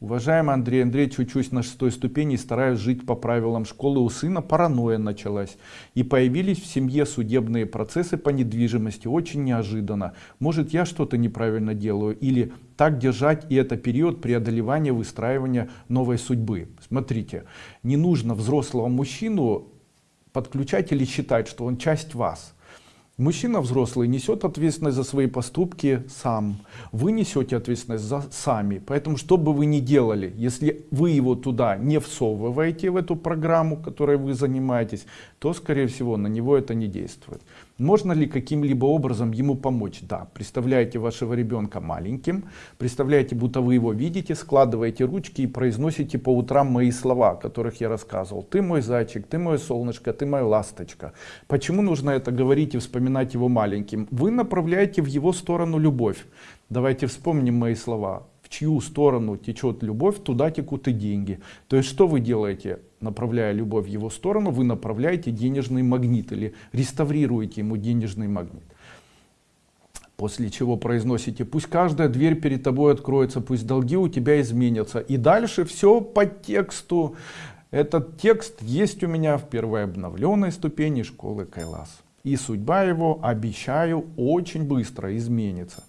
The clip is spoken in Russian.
Уважаемый Андрей Андреевич, учусь на шестой ступени и стараюсь жить по правилам школы. У сына паранойя началась. И появились в семье судебные процессы по недвижимости. Очень неожиданно. Может я что-то неправильно делаю? Или так держать и это период преодолевания, выстраивания новой судьбы? Смотрите, не нужно взрослого мужчину подключать или считать, что он часть вас. Мужчина взрослый несет ответственность за свои поступки сам. Вы несете ответственность за сами. Поэтому, что бы вы ни делали, если вы его туда не всовываете в эту программу, которой вы занимаетесь, то, скорее всего, на него это не действует. Можно ли каким-либо образом ему помочь? Да, представляете вашего ребенка маленьким, представляете, будто вы его видите, складываете ручки и произносите по утрам мои слова, о которых я рассказывал. Ты мой зайчик, ты мое солнышко, ты моя ласточка. Почему нужно это говорить и вспоминать его маленьким? Вы направляете в его сторону любовь. Давайте вспомним мои слова в чью сторону течет любовь, туда текут и деньги. То есть что вы делаете, направляя любовь в его сторону, вы направляете денежный магнит или реставрируете ему денежный магнит. После чего произносите, пусть каждая дверь перед тобой откроется, пусть долги у тебя изменятся. И дальше все по тексту. Этот текст есть у меня в первой обновленной ступени школы Кайлас. И судьба его, обещаю, очень быстро изменится.